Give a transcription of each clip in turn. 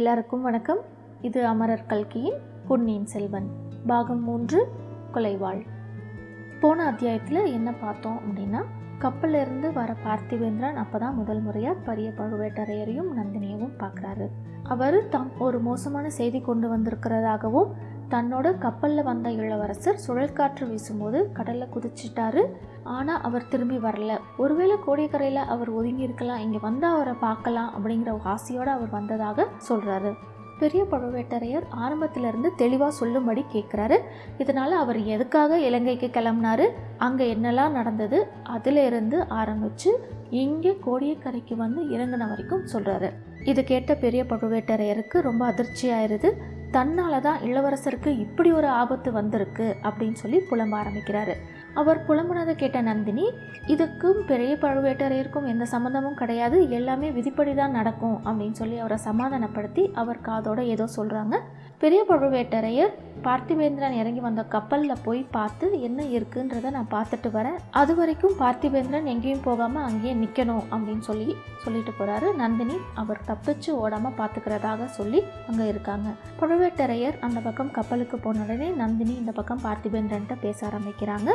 எல்லாருக்கும் வணக்கம். இது அமரர் கல்கியின் பொன்னியின் செல்வன் பாகம் மூன்று கொலைவாள். போன அத்தியாயத்தில் என்ன பார்த்தோம் அப்படின்னா கப்பலிருந்து வர பார்த்திவேந்திரன் அப்போ தான் முதல் முறையாக பெரிய பழுவேட்டரையரையும் நந்தினியவும் பார்க்குறாரு. அவர் தாம் ஒரு மோசமான செய்தி கொண்டு வந்திருக்கிறதாகவும் தன்னோட கப்பலில் வந்த இளவரசர் சுழற்காற்று வீசும்போது கடலில் குதிச்சிட்டாரு. ஆனால் அவர் திரும்பி வரல. ஒருவேளை கோடியக்கரையில் அவர் ஒதுங்கி இருக்கலாம் இங்கே வந்து அவரை பார்க்கலாம் அப்படிங்கிற ஆசையோடு அவர் வந்ததாக சொல்கிறாரு பெரிய பழுவேட்டரையர் ஆரம்பத்திலிருந்து தெளிவாக சொல்லும்படி கேட்குறாரு இதனால் அவர் எதுக்காக இலங்கைக்கு கிளம்புனாரு அங்கே என்னெல்லாம் நடந்தது அதிலிருந்து ஆரம்பித்து இங்கே கோடியக்கரைக்கு வந்து இறங்கின வரைக்கும் சொல்கிறாரு இது கேட்ட பெரிய பழுவேட்டரையருக்கு ரொம்ப அதிர்ச்சியாயிருது தன்னால் தான் இளவரசருக்கு இப்படி ஒரு ஆபத்து வந்திருக்கு அப்படின்னு சொல்லி புலம்ப ஆரம்பிக்கிறாரு. அவர் புலம்புனதை கேட்ட நந்தினி இதுக்கும் பெரிய பழுவேட்டரையருக்கும் எந்த சம்மந்தமும் கிடையாது. எல்லாமே விதிப்படி தான் நடக்கும் அப்படின்னு சொல்லி அவரை சமாதானப்படுத்தி அவர் காதோட ஏதோ சொல்கிறாங்க பெரிய பழுவேட்டரையர் பார்த்திபேந்திரன் இறங்கி வந்த கப்பலில் போய் பார்த்து என்ன இருக்குன்றதை நான் பார்த்துட்டு வரேன். அது வரைக்கும் பார்த்திபேந்திரன் எங்கேயும் போகாமல் அங்கேயே நிற்கணும் அப்படின்னு சொல்லி சொல்லிட்டு போகிறாரு நந்தினி அவர் தப்பிச்சு ஓடாமல் பார்த்துக்கிறதாக சொல்லி அங்கே இருக்காங்க. பழுவேட்டரையர் அந்த பக்கம் கப்பலுக்கு போன உடனே நந்தினி இந்த பக்கம் பார்த்திபேந்திரன்ட்ட பேச ஆரம்பிக்கிறாங்க.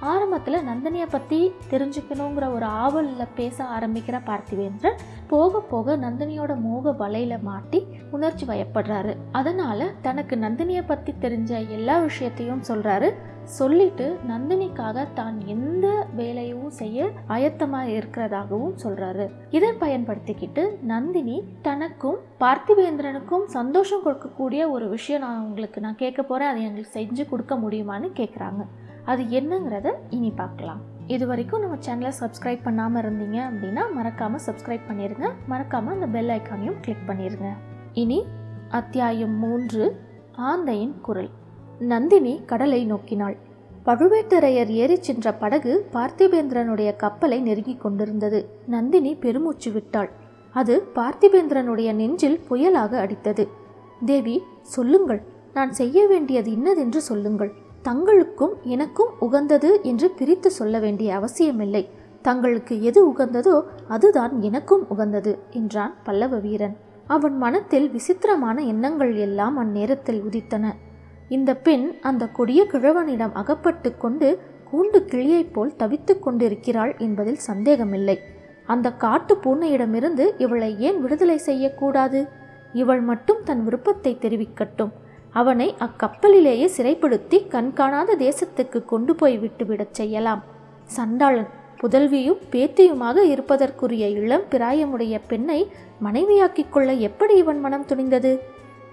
ஆரம்பத்தில் நந்தினியை பற்றி தெரிஞ்சுக்கணுங்கிற ஒரு ஆவலில் பேச ஆரம்பிக்கிற பார்த்திவேந்திரன் போக போக நந்தினியோட மோக வலையில் மாட்டி உணர்ச்சி வயப்படுறாரு. அதனால் தனக்கு நந்தினியை பற்றி தெரிஞ்ச எல்லா விஷயத்தையும் சொல்கிறாரு சொல்லிட்டு நந்தினிக்காக தான் எந்த வேலையும் செய்ய ஆயத்தமாக இருக்கிறதாகவும் சொல்கிறாரு இதை பயன்படுத்திக்கிட்டு நந்தினி தனக்கும் பார்த்திவேந்திரனுக்கும் சந்தோஷம் கொடுக்கக்கூடிய ஒரு விஷயம் நான் உங்களுக்கு நான் கேட்க போகிறேன் அதை எங்களுக்கு செஞ்சு கொடுக்க முடியுமான்னு கேட்குறாங்க அது என்னங்கிறத இனி பார்க்கலாம். இது வரைக்கும் நம்ம சேனலை சப்ஸ்கிரைப் பண்ணாமல் இருந்தீங்க அப்படின்னா மறக்காமல் சப்ஸ்கிரைப் பண்ணிடுங்க மறக்காமல் அந்த பெல் ஐக்கானையும் கிளிக் பண்ணிடுங்க இனி அத்தியாயம் மூன்று ஆந்தையின் குரல். நந்தினி கடலை நோக்கினாள். பழுவேட்டரையர் ஏறிச் சென்ற படகு பார்த்திபேந்திரனுடைய கப்பலை நெருங்கிக் கொண்டிருந்தது. நந்தினி பெருமூச்சு விட்டாள். அது பார்த்திபேந்திரனுடைய நெஞ்சில் புயலாக அடித்தது. தேவி சொல்லுங்கள். நான் செய்ய வேண்டியது இன்னதென்று சொல்லுங்கள். தங்களுக்கும் எனக்கும் உகந்தது என்று பிரித்து சொல்ல வேண்டிய அவசியமில்லை. தங்களுக்கு எது உகந்ததோ அதுதான் எனக்கும் உகந்தது என்றான் பல்லவ வீரன் அவன் மனத்தில் விசித்திரமான எண்ணங்கள் எல்லாம் அந்நேரத்தில் உதித்தன. இந்த பெண் அந்த கொடிய கிழவனிடம் அகப்பட்டு கொண்டு கூண்டு கிளியைப் போல் தவித்துக் கொண்டிருக்கிறாள் என்பதில் சந்தேகமில்லை. அந்த காட்டு பூனையிடமிருந்து இவளை ஏன் விடுதலை செய்யக்கூடாது? இவள் மட்டும் தன் விருப்பத்தை தெரிவிக்கட்டும். அவனை அக்கப்பலிலேயே சிறைப்படுத்தி கண்காணாத தேசத்துக்கு கொண்டு போய் விட்டுவிடச் செய்யலாம். சண்டாளன் புதல்வியும் பேத்தியுமாக இருப்பதற்குரிய இளம் பிராயமுடைய பெண்ணை மனைவியாக்கிக் கொள்ள எப்படி இவன் மனம் துணிந்தது?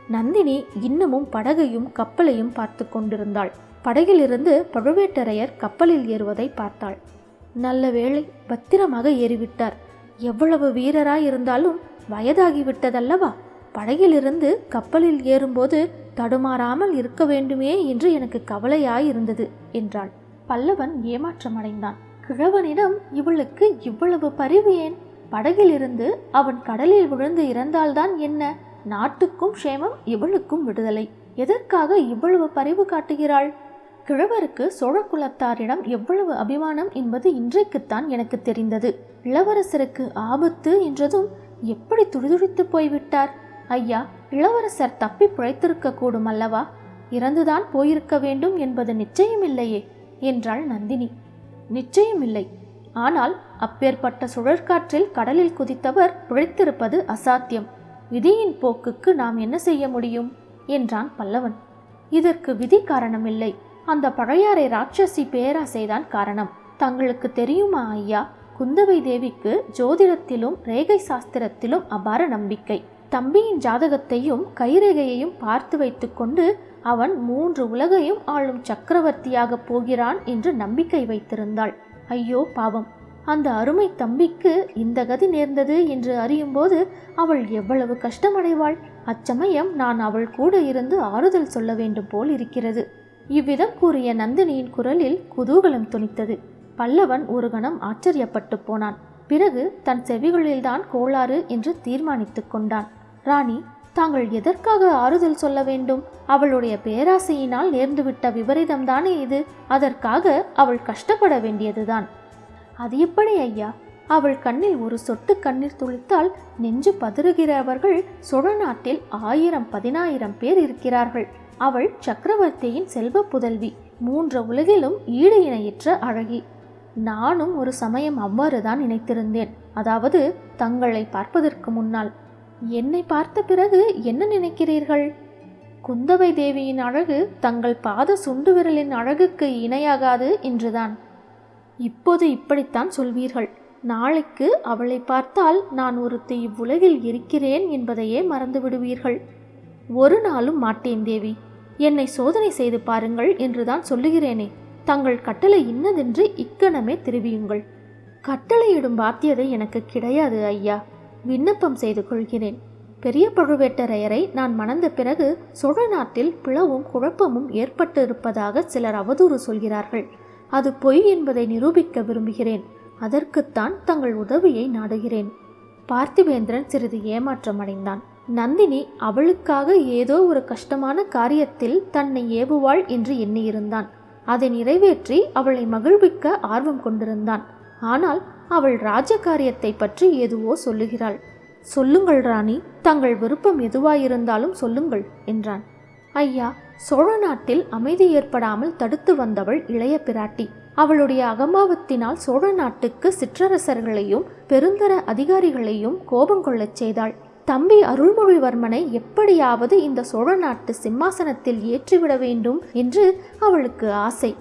நந்தினி இன்னமும் படகையும் கப்பலையும் பார்த்து கொண்டிருந்தாள். படகிலிருந்து பழுவேட்டரையர் கப்பலில் ஏறுவதை பார்த்தாள். நல்ல வேளை பத்திரமாக ஏறிவிட்டார். எவ்வளவு வீரராயிருந்தாலும் வயதாகிவிட்டதல்லவா? படகிலிருந்து கப்பலில் ஏறும்போது தடுமாறாமல் இருக்க வேண்டுமே என்று எனக்கு கவலையாயிருந்தது என்றாள். பல்லவன் ஏமாற்றமடைந்தான். கிழவனிடம் இவளுக்கு இவ்வளவு பரிவு ஏன்? படகிலிருந்து அவன் கடலில் விழுந்து இறந்தால்தான் என்ன? நாட்டுக்கும் க்ஷேமம் இவளுக்கும் விடுதலை. எதற்காக இவ்வளவு பரிவு காட்டுகிறாள்? கிழவருக்கு சோழ குலத்தாரிடம் எவ்வளவு அபிமானம் என்பது இன்றைக்குத்தான் எனக்கு தெரிந்தது. இளவரசருக்கு ஆபத்து என்றதும் எப்படி துடிதுடித்து போய்விட்டார்? ஐயா இளவரசர் தப்பி பிழைத்திருக்க கூடும் அல்லவா? இறந்துதான் போயிருக்க வேண்டும் என்பது நிச்சயமில்லையே என்றாள் நந்தினி. நிச்சயமில்லை ஆனால் அப்பேற்பட்ட சுழற்காற்றில் கடலில் குதித்தவர் பிழைத்திருப்பது அசாத்தியம். விதியின் போக்குக்கு நாம் என்ன செய்ய முடியும்? என்றான் பல்லவன். இதற்கு விதி காரணமில்லை. அந்த பழையாறை ராட்சசி பேராசைதான் காரணம். தங்களுக்கு தெரியுமா ஐயா? குந்தவை தேவிக்கு ஜோதிடத்திலும் ரேகை சாஸ்திரத்திலும் அபார நம்பிக்கை. தம்பியின் ஜாதகத்தையும் கைரேகையையும் பார்த்து வைத்துக்கொண்டு அவன் மூன்று உலகையும் ஆளும் சக்கரவர்த்தியாகப் போகிறான் என்று நம்பிக்கை வைத்திருந்தாள். ஐயோ பாவம். அந்த அருமை தம்பிக்கு இந்த கதி நேர்ந்தது என்று அறியும்போது அவள் எவ்வளவு கஷ்டமடைவாள். அச்சமயம் நான் அவள் கூட இருந்து ஆறுதல் சொல்ல வேண்டும் போல் இருக்கிறது. இவ்விதம் கூறிய நந்தினியின் குரலில் குதூகலம் துணித்தது. பல்லவன் ஒரு கணம் ஆச்சரியப்பட்டு போனான். பிறகு தன் செவிகளில்தான் கோளாறு என்று தீர்மானித்துக் கொண்டான். ராணி தாங்கள் எதற்காக ஆறுதல் சொல்ல வேண்டும்? அவளுடைய பேராசையினால் நேர்ந்துவிட்ட விபரீதம்தானே இது? அதற்காக அவள் கஷ்டப்பட வேண்டியதுதான். அது எப்படி ஐயா? அவள் கண்ணில் ஒரு சொட்டு கண்ணீர் துளித்தால் நெஞ்சு பதறுகிறவர்கள் சோழ நாட்டில் ஆயிரம் பதினாயிரம் பேர் இருக்கிறார்கள். அவள் சக்கரவர்த்தியின் செல்வ புதல்வி மூன்று உலகிலும் ஈடு இணையற்ற அழகி. நானும் ஒரு சமயம் அவ்வாறுதான் நினைத்திருந்தேன். அதாவது தங்களை பார்ப்பதற்கு முன்னால். என்னை பார்த்த பிறகு என்ன நினைக்கிறீர்கள்? குந்தவை தேவியின் அழகு தங்கள் பாத சுண்டு விரலின் அழகுக்கு இணையாகாது என்றுதான். இப்போது இப்படித்தான் சொல்வீர்கள். நாளைக்கு அவளை பார்த்தால் நான் ஒருத்தி இவ்வுலகில் இருக்கிறேன் என்பதையே மறந்து விடுவீர்கள். ஒரு நாளும் மாட்டேன் தேவி. என்னை சோதனை செய்து பாருங்கள் என்றுதான் சொல்லுகிறேனே. தங்கள் கட்டளை இன்னதென்று இக்கணமே தெரிவியுங்கள். கட்டளையிடும் பாத்தியதை எனக்கு கிடையாது ஐயா. விண்ணப்பம் செய்து கொள்கிறேன். பெரிய பழுவேட்டரையரை நான் மணந்த பிறகு சோழ நாட்டில் பிளவும் குழப்பமும் ஏற்பட்டு இருப்பதாக சிலர் அவதூறு சொல்கிறார்கள். அது பொய் என்பதை நிரூபிக்க விரும்புகிறேன். அதற்குத்தான் தங்கள் உதவியை நாடுகிறேன். பார்த்திவேந்திரன் சிறிது ஏமாற்றம் அடைந்தான் நந்தினி அவளுக்காக ஏதோ ஒரு கஷ்டமான காரியத்தில் தன்னை ஏவுவாள் என்று எண்ணியிருந்தான். அதை நிறைவேற்றி அவளை மகிழ்விக்க ஆர்வம் கொண்டிருந்தான். ஆனால் அவள் ராஜகாரியத்தை பற்றி எதுவோ சொல்லுகிறாள். சொல்லுங்கள் ராணி தங்கள் விருப்பம் எதுவாயிருந்தாலும் சொல்லுங்கள் என்றான். ஐயா சோழ நாட்டில் அமைதி ஏற்படாமல் தடுத்து வந்தவள் இளைய பிராட்டி. அவளுடைய அகம்பாவத்தினால் சோழ நாட்டுக்கு சிற்றரசர்களையும் பெருந்தர அதிகாரிகளையும் கோபம் கொள்ளச் செய்தாள். தம்பி அருள்மொழிவர்மனை எப்படியாவது இந்த சோழ நாட்டு சிம்மாசனத்தில் ஏற்றிவிட வேண்டும் என்று அவளுக்கு ஆசை.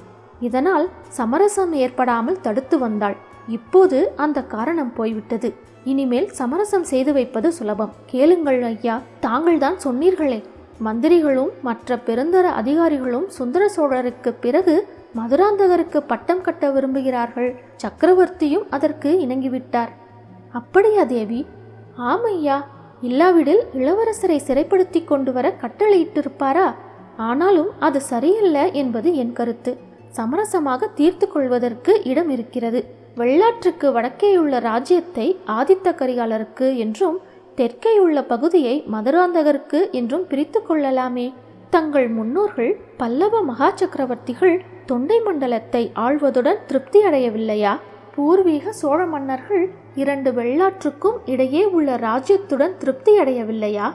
இதனால் சமரசம் ஏற்படாமல் தடுத்து வந்தாள். இப்போது அந்த காரணம் போய்விட்டது. இனிமேல் சமரசம் செய்து வைப்பது சுலபம். கேளுங்கள் ஐயா தாங்கள்தான் சொன்னீர்களே. மந்திரிகளும் மற்ற பெருந்தர அதிகாரிகளும் சுந்தர சோழருக்கு பிறகு மதுராந்தகருக்கு பட்டம் கட்ட விரும்புகிறார்கள். சக்கரவர்த்தியும் அதற்கு இணங்கிவிட்டார். அப்படியா தேவி ஆமையா இல்லாவிடில் இளவரசரை சிறைப்படுத்தி கொண்டு வர கட்டளையிட்டிருப்பாரா? ஆனாலும் அது சரியில்லை என்பது என் கருத்து. சமரசமாக தீர்த்து கொள்வதற்கு இடம் இருக்கிறது வெள்ளாற்றுக்கு வடக்கேயுள்ள ராஜ்யத்தை ஆதித்த கரிகாலருக்கு என்றும் தெற்கேயுள்ள பகுதியை மதுராந்தகருக்கு என்றும் பிரித்து கொள்ளலாமே. தங்கள் முன்னோர்கள் பல்லவ மகா சக்கரவர்த்திகள் தொண்டை மண்டலத்தை ஆள்வதுடன் திருப்தி அடையவில்லையா பூர்வீக சோழ மன்னர்கள் இரண்டு வெள்ளாற்றுக்கும் இடையே உள்ள ராஜ்யத்துடன் திருப்தி அடையவில்லையா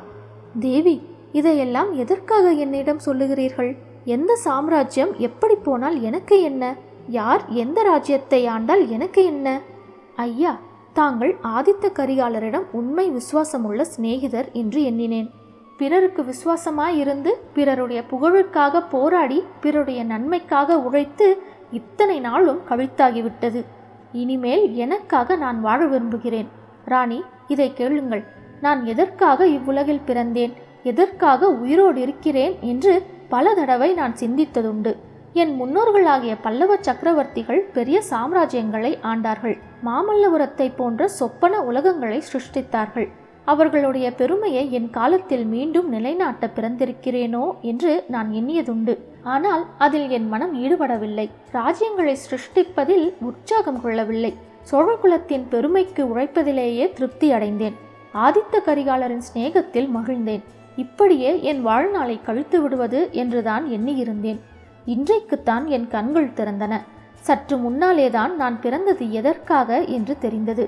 தேவி இதையெல்லாம் எதற்காக என்னிடம் சொல்லுகிறீர்கள்? எந்த சாம்ராஜ்யம் எப்படி போனால் எனக்கு என்ன? யார் எந்த ராஜ்யத்தை ஆண்டால் எனக்கு என்ன? ஐயா தாங்கள் ஆதித்த கரிகாலரிடம் உண்மை விசுவாசமுள்ள சிநேகிதர் என்று எண்ணினேன். பிறருக்கு விசுவாசமாயிருந்து பிறருடைய புகழுக்காக போராடி பிறருடைய நன்மைக்காக உழைத்து இத்தனை நாளும் கவிழ்த்தாகிவிட்டது. இனிமேல் எனக்காக நான் வாழ விரும்புகிறேன். ராணி இதை கேளுங்கள். நான் எதற்காக இவ்வுலகில் பிறந்தேன்? எதற்காக உயிரோடு இருக்கிறேன்? என்று பல தடவை நான் சிந்தித்ததுண்டு. என் முன்னோர்களாகிய பல்லவ சக்கரவர்த்திகள் பெரிய சாம்ராஜ்யங்களை ஆண்டார்கள். மாமல்லபுரத்தை போன்ற சொப்பன உலகங்களை சிருஷ்டித்தார்கள். அவர்களுடைய பெருமையை என் காலத்தில் மீண்டும் நிலைநாட்ட பிறந்திருக்கிறேனோ என்று நான் எண்ணியதுண்டு. ஆனால் அதில் என் மனம் ஈடுபடவில்லை. ராஜ்யங்களை சிருஷ்டிப்பதில் உற்சாகம் கொள்ளவில்லை. சோழகுலத்தின் பெருமைக்கு உழைப்பதிலேயே திருப்தி அடைந்தேன். ஆதித்த கரிகாலரின் சிநேகத்தில் மகிழ்ந்தேன். இப்படியே என் வாழ்நாளை கழித்து விடுவது என்றுதான் எண்ணியிருந்தேன். இன்றைக்குத்தான் என் கண்கள் திறந்தன. சற்று முன்னாலேதான் நான் பிறந்தது எதற்காக என்று தெரிந்தது.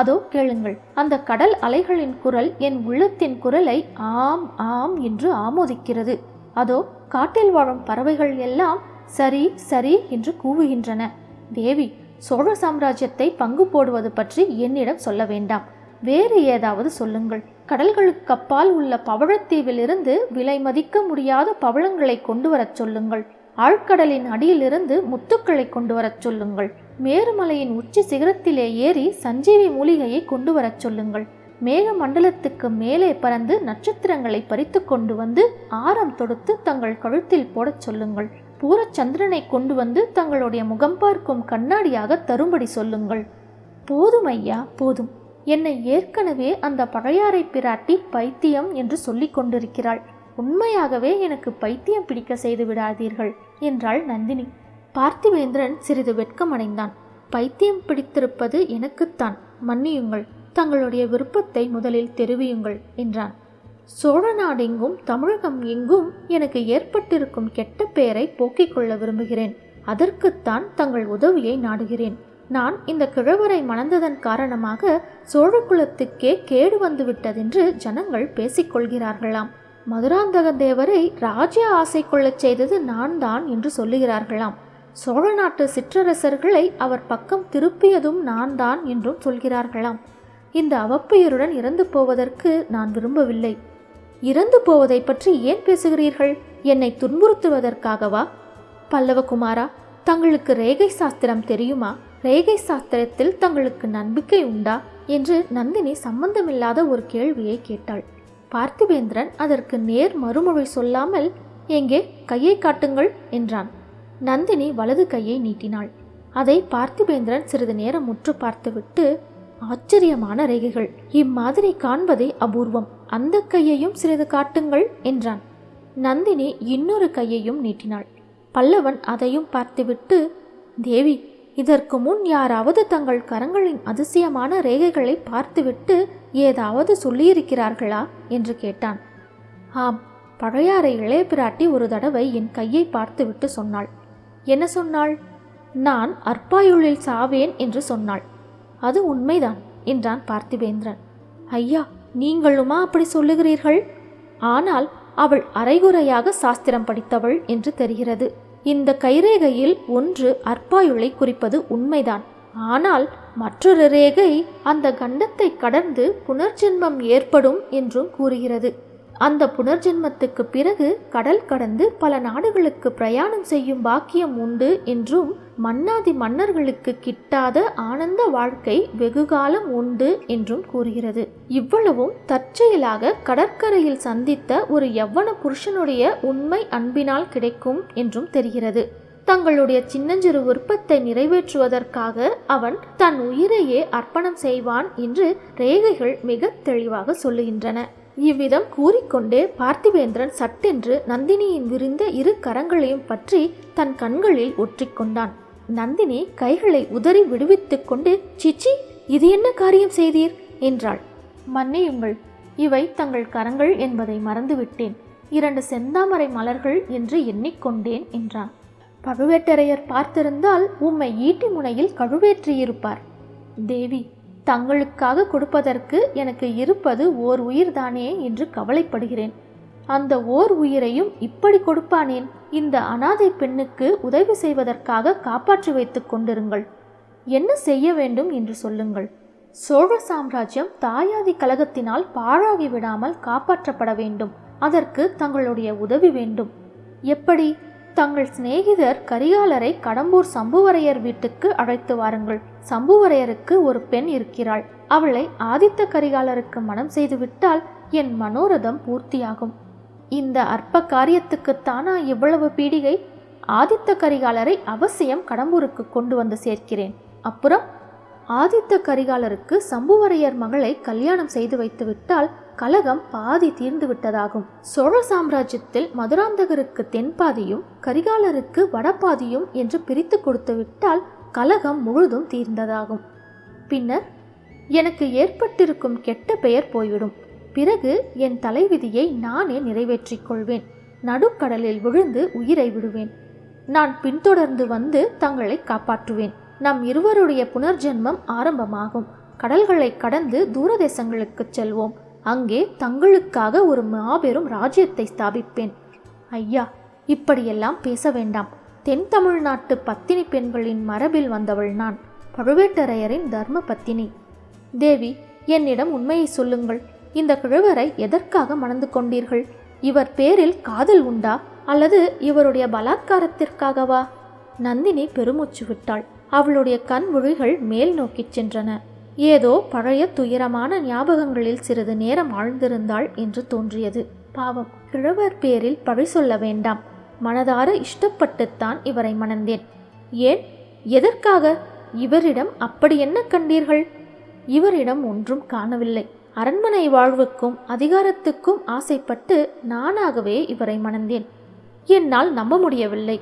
அதோ கேளுங்கள் அந்த கடல் அலைகளின் குரல் என் உள்ளத்தின் குரலை ஆம் ஆம் என்று ஆமோதிக்கிறது. அதோ காட்டில் வாழும் பறவைகள் எல்லாம் சரி சரி என்று கூவுகின்றன. தேவி சோழ சாம்ராஜ்யத்தை பங்கு போடுவது பற்றி என்னிடம் சொல்ல வேண்டாம். வேறு ஏதாவது சொல்லுங்கள். கடல்களுக்கு அப்பால் உள்ள பவழத்தீவிலிருந்து விலை மதிக்க முடியாத பவழங்களை கொண்டு வரச் சொல்லுங்கள். ஆழ்கடலின் அடியிலிருந்து முத்துக்களை கொண்டு வரச் சொல்லுங்கள். மேருமலையின் உச்சி சிகரத்திலே ஏறி சஞ்சீவி மூலிகையை கொண்டு வரச் சொல்லுங்கள். மேக மண்டலத்துக்கு மேலே பறந்து நட்சத்திரங்களை பறித்து கொண்டு வந்து ஆரம் தொடுத்து தங்கள் கழுத்தில் போடச் சொல்லுங்கள். பூரச்சந்திரனை கொண்டு வந்து தங்களுடைய முகம் பார்க்கும் கண்ணாடியாக தரும்படி சொல்லுங்கள். போதும் ஐயா போதும். என்னை ஏற்கனவே அந்த பழையாறை பிராட்டி பைத்தியம் என்று சொல்லிக் கொண்டிருக்கிறாள். உண்மையாகவே எனக்கு பைத்தியம் பிடிக்க செய்து விடாதீர்கள் என்றாள் நந்தினி. பார்த்திவேந்திரன் சிறிது வெட்கமடைந்தான். பைத்தியம் பிடித்திருப்பது எனக்குத்தான். மன்னியுங்கள் தங்களுடைய விருப்பத்தை முதலில் தெரிவியுங்கள் என்றான். சோழ நாடெங்கும் தமிழகம் எங்கும் எனக்கு ஏற்பட்டிருக்கும் கெட்ட பெயரை போக்கிக் கொள்ள விரும்புகிறேன். அதற்குத்தான் தங்கள் உதவியை நாடுகிறேன். நான் இந்த கிழவரை மணந்ததன் காரணமாக சோழகுலத்துக்கே கேடு வந்துவிட்டதென்று ஜனங்கள் பேசிக்கொள்கிறார்களாம் மதுராந்தகன் தேவரை ராஜ்ய ஆசை கொள்ளச் செய்தது நான் தான் என்று சொல்லுகிறார்களாம். சோழ நாட்டு சிற்றரசர்களை அவர் பக்கம் திருப்பியதும் நான் தான் என்றும் சொல்கிறார்களாம். இந்த அவப்பெயருடன் இறந்து போவதற்கு நான் விரும்பவில்லை. இறந்து போவதை பற்றி ஏன் பேசுகிறீர்கள்? என்னை துன்புறுத்துவதற்காகவா? பல்லவகுமாரா தங்களுக்கு ரேகை சாஸ்திரம் தெரியுமா? ரேகை சாஸ்திரத்தில் தங்களுக்கு நம்பிக்கை உண்டா? என்று நந்தினி சம்பந்தமில்லாத ஒரு கேள்வியை கேட்டாள். பார்த்திபேந்திரன் அதற்கு நேர் மறுமொழி சொல்லாமல் எங்கே கையை காட்டுங்கள் என்றான். நந்தினி வலது கையை நீட்டினாள். அதை பார்த்திபேந்திரன் சிறிது நேரம் முற்று பார்த்துவிட்டு ஆச்சரியமான ரேகைகள். இம்மாதிரி காண்பதே அபூர்வம். அந்த கையையும் சிறிது காட்டுங்கள் என்றான். நந்தினி இன்னொரு கையையும் நீட்டினாள். பல்லவன் அதையும் பார்த்துவிட்டு தேவி இதற்கு முன் யாராவது தங்கள் கரங்களின் அதிசயமான ரேகைகளை பார்த்துவிட்டு ஏதாவது சொல்லியிருக்கிறார்களா? என்று கேட்டான். ஆம் பழையாறை இளைய பிராட்டி ஒரு தடவை என் கையை பார்த்துவிட்டு சொன்னாள். என்ன சொன்னாள்? நான் அற்பாயுளில் சாவேன் என்று சொன்னாள். அது உண்மைதான் என்றான் பார்த்திபேந்திரன். ஐயா நீங்களுமா அப்படி சொல்லுகிறீர்கள்? ஆனால் அவள் அரைகுறையாக சாஸ்திரம் படித்தவள் என்று தெரிகிறது. இந்த கைரேகையில் ஒன்று அற்பாயுளை குறிப்பது உண்மைதான். ஆனால் மற்றொரு ரேகை அந்த கண்டத்தை கடந்து புனர்ஜென்மம் ஏற்படும் என்றும் கூறுகிறது. அந்த புனர்ஜென்மத்துக்கு பிறகு கடல் கடந்து பல நாடுகளுக்கு பிரயாணம் செய்யும் பாக்கியம் உண்டு என்றும் மன்னாதி மன்னர்களுக்கு கிட்டாத ஆனந்த வாழ்க்கை வெகுகாலம் உண்டு என்றும் கூறுகிறது. இவ்வளவும் தற்செயலாக கடற்கரையில் சந்தித்த ஒரு யவ்வன புருஷனுடைய உண்மை அன்பினால் கிடைக்கும் என்றும் தெரிகிறது. தங்களுடைய சின்னஞ்சிறு விருப்பத்தை நிறைவேற்றுவதற்காக அவன் தன் உயிரையே அர்ப்பணம் செய்வான் என்று ரேகைகள் மிக தெளிவாக சொல்லுகின்றன. இவ்விதம் கூறிக்கொண்டே பார்த்திவேந்திரன் சட்டென்று நந்தினியின் விரிந்த இரு கரங்களையும் பற்றி தன் கண்களில் ஒற்றிக்கொண்டான். நந்தினி கைகளை உதறி விடுவித்துக் கொண்டு சிச்சி இது என்ன காரியம் செய்தீர்? என்றாள். மன்னியுங்கள் இவை தங்கள் கரங்கள் என்பதை மறந்துவிட்டேன். இரண்டு செந்தாமரை மலர்கள் என்று எண்ணிக்கொண்டேன் என்றான். பழுவேட்டரையர் பார்த்திருந்தால் உம்மை ஈட்டி முனையில் கழுவேற்றியிருப்பார். தேவி தங்களுக்காக கொடுப்பதற்கு எனக்கு இருப்பது ஓர் உயிர்தானே என்று கவலைப்படுகிறேன். அந்த ஓர் உயிரையும் இப்படி கொடுப்பானேன்? இந்த அனாதை பெண்ணுக்கு உதவி செய்வதற்காக காப்பாற்றி வைத்துக் கொண்டிருங்கள். என்ன செய்ய வேண்டும் என்று சொல்லுங்கள். சோழ சாம்ராஜ்யம் தாயாதி கழகத்தினால் பாழாகி விடாமல் காப்பாற்றப்பட வேண்டும். அதற்கு தங்களுடைய உதவி வேண்டும். எப்படி? தங்கள் சிநேகிதர் கரிகாலரை கடம்பூர் சம்புவரையர் வீட்டுக்கு அழைத்து வாருங்கள். சம்புவரையருக்கு ஒரு பெண் இருக்கிறாள். அவளை ஆதித்த கரிகாலருக்கு மனம் செய்துவிட்டால் என் மனோரதம் பூர்த்தியாகும். இந்த அற்ப காரியத்துக்குத்தானா இவ்வளவு பீடிகை? ஆதித்த கரிகாலரை அவசியம் கடம்பூருக்கு கொண்டு வந்து சேர்க்கிறேன். அப்புறம்? ஆதித்த கரிகாலருக்கு சம்புவரையர் மகளை கல்யாணம் செய்து வைத்து விட்டால் கலகம் பாதி தீர்ந்து விட்டதாகும். சோழ சாம்ராஜ்யத்தில் மதுராந்தகருக்கு தென்பாதியும் கரிகாலருக்கு வடபாதியும் என்று பிரித்து கொடுத்து விட்டால் கலகம் முழுதும் தீர்ந்ததாகும். பின்னர் எனக்கு ஏற்பட்டிருக்கும் கெட்ட பெயர் போய்விடும். பிறகு என் தலைவிதியை நானே நிறைவேற்றிக் கொள்வேன். நடுக்கடலில் விழுந்து உயிரை விடுவேன். நான் பின்தொடர்ந்து வந்து தங்களை காப்பாற்றுவேன். நம் இருவருடைய புனர்ஜென்மம் ஆரம்பமாகும். கடல்களை கடந்து தூரதேசங்களுக்குச் செல்வோம். அங்கே தங்களுக்காக ஒரு மாபெரும் ராஜ்யத்தை ஸ்தாபிப்பேன். ஐயா இப்படியெல்லாம் பேச வேண்டாம். தென் தமிழ்நாட்டு பத்தினி பெண்களின் மரபில் வந்தவள் நான் பழுவேட்டரையரின் தர்ம பத்தினி. தேவி என்னிடம் உண்மையை சொல்லுங்கள். இந்த கிழவரை எதற்காக மணந்து கொண்டீர்கள்? இவர் பேரில் காதல் உண்டா? அல்லது இவருடைய பலாத்காரத்திற்காகவா? நந்தினி பெருமூச்சு விட்டாள். அவளுடைய கண் விழிகள் மேல் நோக்கிச் சென்றன. ஏதோ பழைய துயரமான ஞாபகங்களில் சிறிது நேரம் ஆழ்ந்திருந்தாள் என்று தோன்றியது. பாவம். கிழவர் பேரில் பழி சொல்ல வேண்டாம். மனதார இஷ்டப்பட்டுத்தான் இவரை மணந்தேன். ஏன்? எதற்காக? இவரிடம் அப்படி என்ன கண்டீர்கள்? இவரிடம் ஒன்றும் காணவில்லை. அரண்மனை வாழ்வுக்கும் அதிகாரத்துக்கும் ஆசைப்பட்டு நானாகவே இவரை மணந்தேன். என்னால் நம்ப முடியவில்லை.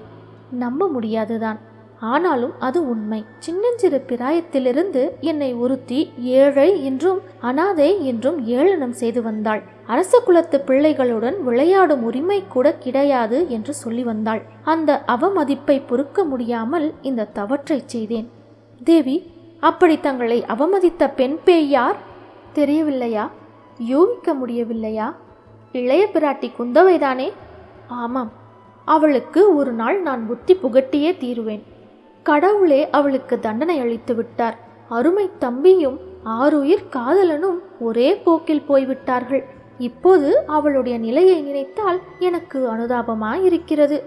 நம்ப முடியாதுதான். ஆனாலும் அது உண்மை. சின்னஞ்சிறு பிராயத்திலிருந்து என்னை ஒருத்தி ஏழை என்றும் அனாதை என்றும் ஏளனம் செய்து வந்தாள். அரச குலத்து பிள்ளைகளுடன் விளையாடும் உரிமை கூட கிடையாது என்று சொல்லி வந்தாள். அந்த அவமதிப்பை பொறுக்க முடியாமல் இந்த தவற்றை செய்தேன். தேவி அப்படி தங்களை அவமதித்த பெண் பேய் யார்? தெரியவில்லையா? யூகிக்க முடியவில்லையா? இளைய பிராட்டி குந்தவைதானே? ஆமாம். அவளுக்கு ஒரு நாள் நான் புத்தி புகட்டியே தீருவேன். கடவுளே அவளுக்கு தண்டனை அளித்து விட்டார். அருமை தம்பியும் ஆருயிர் காதலனும் ஒரே போக்கில் போய்விட்டார்கள். இப்போது அவளுடைய நிலையை நினைத்தால் எனக்கு அனுதாபமாயிருக்கிறது.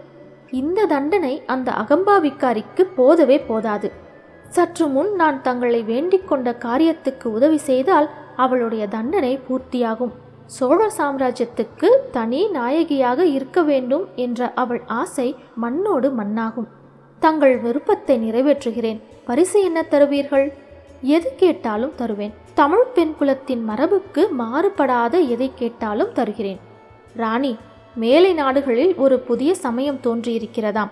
இந்த தண்டனை அந்த அகம்பாவிக்காரிக்கு போதவே போதாது. சற்று முன் நான் தங்களை வேண்டிக் கொண்ட காரியத்துக்கு உதவி செய்தால் அவளுடைய தண்டனை பூர்த்தியாகும். சோழ சாம்ராஜ்யத்துக்கு தனி நாயகியாக இருக்க வேண்டும் என்ற அவள் ஆசை மண்ணோடு மண்ணாகும். தங்கள் விருப்பத்தை நிறைவேற்றுகிறேன். பரிசு என்ன தருவீர்கள்? எது கேட்டாலும் தருவேன். தமிழ் பெண் குலத்தின் மரபுக்கு மாறுபடாத எதை கேட்டாலும் தருகிறேன். ராணி மேலை நாடுகளில் ஒரு புதிய சமயம் தோன்றியிருக்கிறதாம்.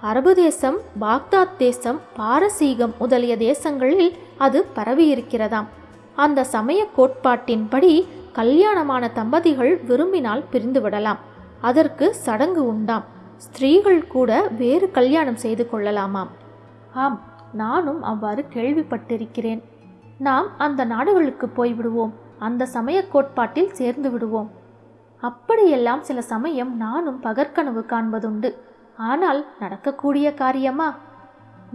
அரபு தேசம் பாக்தாத் தேசம் பாரசீகம் முதலிய தேசங்களில் அது பரவியிருக்கிறதாம். அந்த சமய கோட்பாட்டின்படி கல்யாணமான தம்பதிகள் விரும்பினால் பிரிந்துவிடலாம். அதற்கு சடங்கு உண்டாம். ஸ்திரீகள் கூட வேறு கல்யாணம் செய்து கொள்ளலாமாம். ஆம் நானும் அவ்வாறு கேள்விப்பட்டிருக்கிறேன். நாம் அந்த நாடுகளுக்கு போய்விடுவோம் அந்த சமய கோட்பாட்டில் சேர்ந்து விடுவோம். அப்படியெல்லாம் சில சமயம் நானும் பகற்கனவு காண்பதுண்டு. ஆனால் நடக்கக்கூடிய காரியமா?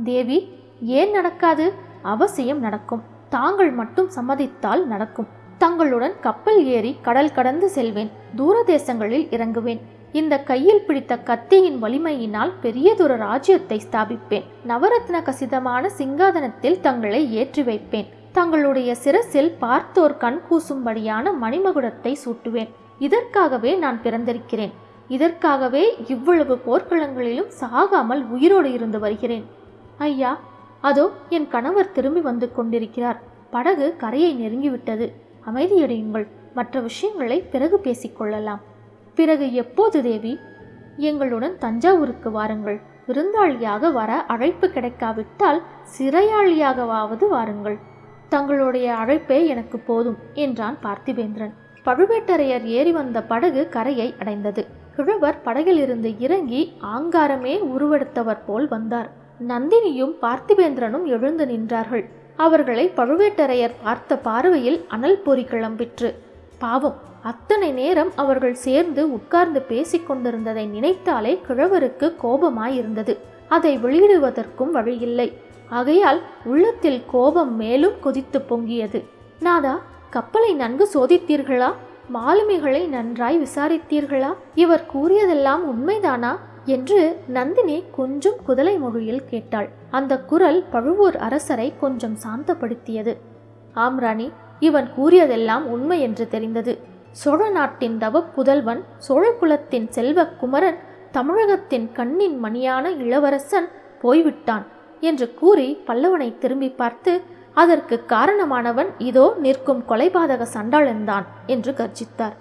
தேவி ஏன் நடக்காது? அவசியம் நடக்கும். தாங்கள் மட்டும் சம்மதித்தால் நடக்கும். தங்களுடன் கப்பல் ஏறி கடல் கடந்து செல்வேன். தூர தேசங்களில் இறங்குவேன். இந்த கையில் பிடித்த கத்தியின் வலிமையினால் பெரியதொரு ராஜ்யத்தை ஸ்தாபிப்பேன். நவரத்ன கசிதமான சிங்காதனத்தில் தங்களை ஏற்றி வைப்பேன். தங்களுடைய சிரசில் பார்த்தோர் கண் கூசும்படியான மணிமகுடத்தை சூட்டுவேன். இதற்காகவே நான் பிறந்திருக்கிறேன். இதற்காகவே இவ்வளவு போர்க்களங்களிலும் சாகாமல் உயிரோடு இருந்து வருகிறேன். ஐயா அதோ என் கணவர் திரும்பி வந்து கொண்டிருக்கிறார். படகு கரையை நெருங்கிவிட்டது. அமைதியடையுங்கள். மற்ற விஷயங்களை பிறகு பேசிக்கொள்ளலாம் பிறகு எப்போது தேவி? எங்களுடன் தஞ்சாவூருக்கு வாருங்கள். விருந்தாளியாக வர அழைப்பு கிடைக்காவிட்டால் சிறையாளியாகவாவது வாருங்கள். தங்களுடைய அழைப்பே எனக்கு போதும் என்றான் பார்த்திபேந்திரன். பழுவேட்டரையர் ஏறி வந்த படகு கரையை அடைந்தது. கிழவர் படகிலிருந்து இறங்கி ஆங்காரமே உருவெடுத்தவர் போல் வந்தார். நந்தினியும் பார்த்திபேந்திரனும் எழுந்து நின்றார்கள். அவர்களை பழுவேட்டரையர் பார்த்த பார்வையில் அனல் பொறி கிளம்பிற்று. பாவம். அத்தனை நேரம் அவர்கள் சேர்ந்து உட்கார்ந்து பேசிக் கொண்டிருந்ததை நினைத்தாலே கிழவருக்கு கோபமாயிருந்தது. அதை வெளியிடுவதற்கும் வழியில்லை. ஆகையால் உள்ளத்தில் கோபம் மேலும் கொதித்து பொங்கியது. நாதா கப்பலை நன்கு சோதித்தீர்களா? மாலுமிகளை நன்றாய் விசாரித்தீர்களா? இவர் கூறியதெல்லாம் உண்மைதானா? என்று நந்தினி கொஞ்சம் குதலை மொழியில் கேட்டாள். அந்த குரல் பழுவூர் அரசரை கொஞ்சம் சாந்தப்படுத்தியது. ஆம் ராணி. இவன் கூறியதெல்லாம் உண்மை என்று தெரிந்தது. சோழ நாட்டின் தவ புதல்வன் சோழகுலத்தின் செல்வ குமரன் தமிழகத்தின் கண்ணின் மணியான இளவரசன் போய்விட்டான் என்று கூறி பல்லவனை திரும்பி பார்த்து அதற்கு காரணமானவன் இதோ நிற்கும் கொலைபாதக சண்டாளன்தான் என்று கர்ஜித்தார்.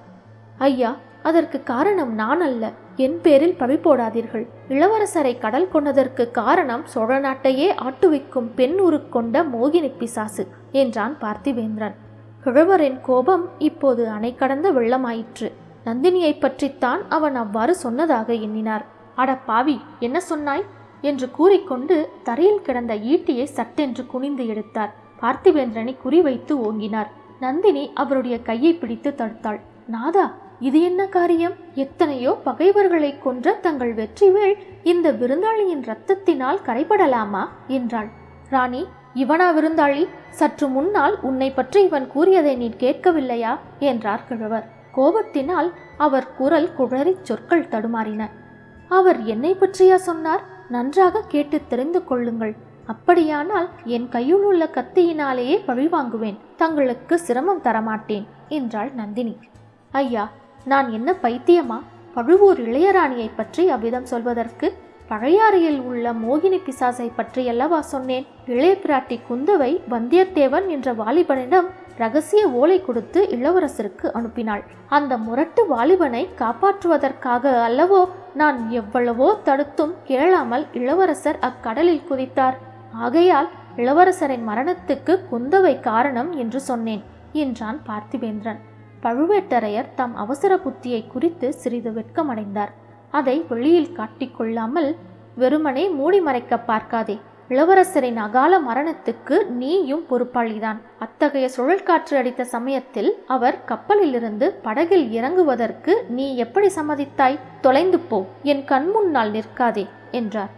ஐயா அதற்கு காரணம் நான் அல்ல என் பேரில் பழி போடாதீர்கள். இளவரசரை கடல் கொண்டதற்கு காரணம் சோழ நாட்டையே ஆட்டுவிக்கும் பெண் உருக்கொண்ட மோகினி பிசாசு என்றான் பார்த்திவேந்திரன். கிழவரின் கோபம் இப்போது அணை கடந்த வெள்ளமாயிற்று. நந்தினியை பற்றித்தான் அவன் அவ்வாறு சொன்னதாக எண்ணினார். அட பாவி என்ன சொன்னாய்? என்று கூறிக்கொண்டு தரையில் கிடந்த ஈட்டியை சட்டென்று குனிந்து எடுத்தார். பார்த்திவேந்திரனை குறிவைத்து ஓங்கினார். நந்தினி அவருடைய கையை பிடித்து தடுத்தாள். நாதா இது என்ன காரியம்? எத்தனையோ பகைவர்களை கொன்ற தங்கள் வெற்றிவேள் இந்த விருந்தாளியின் ரத்தத்தினால் கரைபடலாமா? என்றாள். ராணி இவனா விருந்தாளி சற்று முன்னால் உன்னை பற்றி இவன் கூறியதை நீ கேட்கவில்லையா? என்றார் கிழவர். கோபத்தினால் அவர் குரல் குழறி சொற்கள் தடுமாறின. அவர் என்னை பற்றியா சொன்னார்? நன்றாக கேட்டு தெரிந்து கொள்ளுங்கள். அப்படியானால் என் கையில் உள்ள கத்தியினாலேயே பழிவாங்குவேன் தங்களுக்கு சிரமம் தரமாட்டேன் என்றாள் நந்தினி. ஐயா நான் என்ன பைத்தியமா? பழுவூர் இளையராணியை பற்றி அவ்விதம் சொல்வதற்கு பழையாறையில் உள்ள மோகினி பிசாசை பற்றியல்லவா சொன்னேன்? இளைய பிராட்டி குந்தவை வந்தியத்தேவன் என்ற வாலிபனிடம் ரகசிய ஓலை கொடுத்து இளவரசருக்கு அனுப்பினாள். அந்த முரட்டு வாலிபனை காப்பாற்றுவதற்காக அல்லவோ நான் எவ்வளவோ தடுத்தும் கேளாமல் இளவரசர் அக்கடலில் குதித்தார். ஆகையால் இளவரசரின் மரணத்துக்கு குந்தவை காரணம் என்று சொன்னேன் என்றான் பார்த்திபேந்திரன். பழுவேட்டரையர் தம் அவசர புத்தியை குறித்து சிறிது வெட்கமடைந்தார். அதை வெளியில் காட்டிக்கொள்ளாமல் வெறுமனே மூடி மறைக்க பார்க்காதே. இளவரசரின் அகால மரணத்துக்கு நீயும் பொறுப்பாளிதான். அத்தகைய சுழல்காற்று அடித்த சமயத்தில் அவர் கப்பலிலிருந்து படகில் இறங்குவதற்கு நீ எப்படி சம்மதித்தாய்? தொலைந்து போ. என் கண்முன்னால் நிற்காதே என்றார்.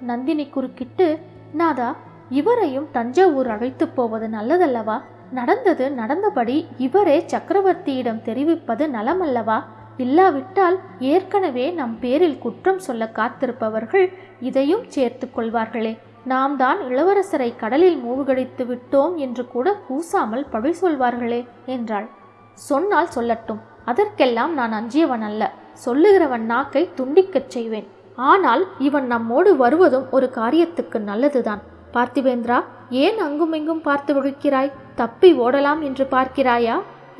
நந்தினி குறுக்கிட்டு நாதா இவரையும் தஞ்சாவூர் அழைத்துப் போவது நல்லதல்லவா? நடந்தது நடந்தபடி இவரே சக்கரவர்த்தியிடம் தெரிவிப்பது நலமல்லவா? இல்லாவிட்டால் ஏற்கனவே நம் பேரில் குற்றம் சொல்ல காத்திருப்பவர்கள் இதையும் சேர்த்து கொள்வார்களே. நாம் தான் இளவரசரை கடலில் மூழ்கடித்து விட்டோம் என்று கூட கூசாமல் பழி சொல்வார்களே என்றாள். சொன்னால் சொல்லட்டும் அதற்கெல்லாம் நான் அஞ்சியவன் அல்ல சொல்லுகிறவன் நாக்கை துண்டிக்கச் செய்வேன். ஆனால் இவன் நம்மோடு வருவதும் ஒரு காரியத்துக்கு நல்லதுதான். பார்த்திவேந்திரா ஏன் அங்குமிங்கும் பார்த்து விழிக்கிறாய் தப்பி ஓடலாம் என்று பார்க்கிறாயா?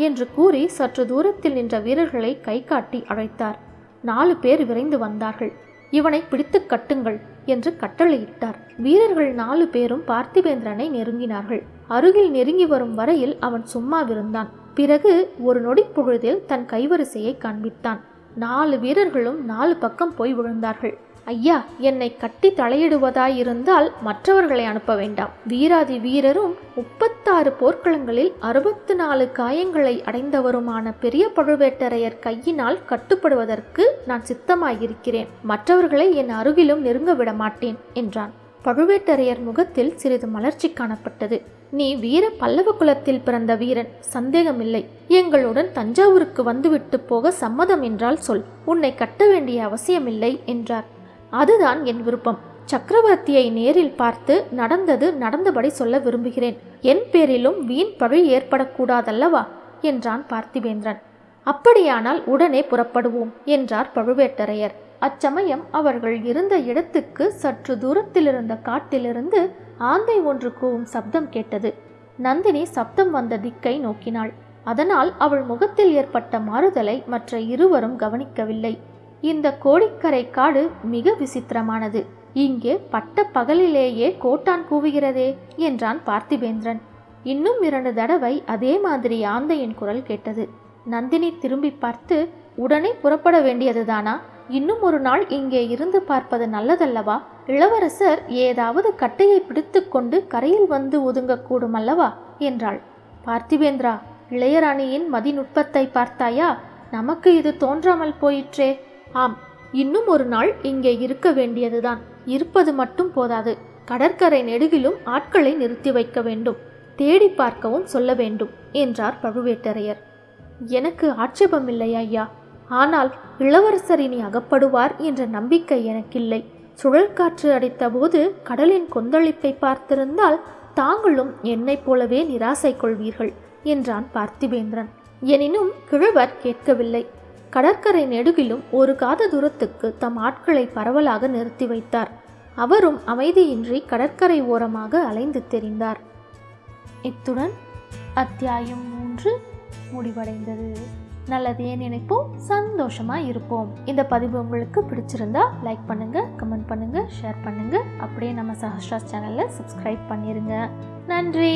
என்று கூறி சற்று தூரத்தில் நின்ற வீரர்களை கை காட்டி அழைத்தார். நாலு பேர் விரைந்து வந்தார்கள். இவனை பிடித்து கட்டுங்கள் என்று கட்டளையிட்டார். வீரர்கள் நாலு பேரும் பார்த்திபேந்திரனை நெருங்கினார்கள். அருகில் நெருங்கி வரும் வரையில் அவன் சும்மாவிருந்தான் பிறகு ஒரு நொடி பொழுதில் தன் கைவரிசையை காண்பித்தான். நாலு வீரர்களும் நாலு பக்கம் போய் விழுந்தார்கள். ஐயா என்னை கட்டி தலையிடுவதாயிருந்தால் மற்றவர்களை அனுப்ப வேண்டாம். வீராதி வீரரும் முப்பத்தாறு போர்க்களங்களில் அறுபத்து நாலு காயங்களை அடைந்தவருமான பெரிய பழுவேட்டரையர் கையினால் கட்டுப்படுவதற்கு நான் சித்தமாயிருக்கிறேன். மற்றவர்களை என் அருகிலும் நெருங்க விட மாட்டேன் என்றான். பழுவேட்டரையர் முகத்தில் சிறிது மலர்ச்சி காணப்பட்டது. நீ வீர பல்லவ குலத்தில் பிறந்த வீரன் சந்தேகமில்லை. எங்களுடன் தஞ்சாவூருக்கு வந்துவிட்டு போக சம்மதம் என்றால் சொல். உன்னை கட்ட வேண்டிய அவசியமில்லை என்றார். அதுதான் என் விருப்பம். சக்கரவர்த்தியை நேரில் பார்த்து நடந்தது நடந்தபடி சொல்ல விரும்புகிறேன். என் பேரிலும் வீண் பழி ஏற்படக்கூடாதல்லவா? என்றான் பார்த்திவேந்திரன் அப்படியானால் உடனே புறப்படுவோம் என்றார் பழுவேட்டரையர். அச்சமயம் அவர்கள் இருந்த இடத்துக்கு சற்று தூரத்திலிருந்த காட்டிலிருந்து ஆந்தை ஒன்று கூவும் சப்தம் கேட்டது. நந்தினி சப்தம் வந்த திக்கை நோக்கினாள். அதனால் அவள் முகத்தில் ஏற்பட்ட மாறுதலை மற்ற இருவரும் கவனிக்கவில்லை. இந்த கோடிக்கரை காடு மிக விசித்திரமானது. இங்கே பட்ட பகலிலேயே கோட்டான் கூவுகிறதே என்றான் பார்த்திபேந்திரன். இன்னும் இரண்டு தடவை அதே மாதிரி ஆந்தையின் குரல் கேட்டது. நந்தினி திரும்பி பார்த்து உடனே புறப்பட வேண்டியதுதானா? இன்னும் ஒரு நாள் இங்கே இருந்து பார்ப்பது நல்லதல்லவா? இளவரசர் ஏதாவது கட்டையை பிடித்துக்கொண்டு கரையில் வந்து ஒதுங்கக்கூடும் அல்லவா? என்றாள். பார்த்திபேந்திரா இளையராணியின் மதிநுட்பத்தை பார்த்தாயா? நமக்கு இது தோன்றாமல் போயிற்றே. ஆம் இன்னும் ஒரு நாள் இங்கே இருக்க வேண்டியதுதான். இருப்பது மட்டும் போதாது. கடற்கரை நெடுகிலும் ஆட்களை நிறுத்தி வைக்க வேண்டும். தேடி பார்க்கவும் சொல்ல வேண்டும் என்றார் பழுவேட்டரையர். எனக்கு ஆட்சேபமில்லை ஐயா. ஆனால் இளவரசர் இனி அகப்படுவார் என்ற நம்பிக்கை எனக்கில்லை. சுழற்காற்று அடித்தபோது கடலின் கொந்தளிப்பை பார்த்திருந்தால் தாங்களும் என்னைப் போலவே நிராசை கொள்வீர்கள் என்றான் பார்த்திபேந்திரன். எனினும் கிழவர் கேட்கவில்லை. கடற்கரை நெடுகிலும் ஒரு காத தூரத்துக்கு தம் ஆட்களை பரவலாக நிறுத்தி வைத்தார். அவரும் அமைதியின்றி கடற்கரை ஓரமாக அலைந்து தெரிந்தார். இத்துடன் அத்தியாயம் மூன்று முடிவடைந்தது. நல்லதே நினைப்போம் சந்தோஷமாக இருப்போம். இந்த பதிவு உங்களுக்கு பிடிச்சிருந்தா லைக் பண்ணுங்கள் கமெண்ட் பண்ணுங்கள் ஷேர் பண்ணுங்கள் அப்படியே நம்ம சஹஸ்ராஸ் சேனலை சப்ஸ்கிரைப் பண்ணிடுங்க நன்றி!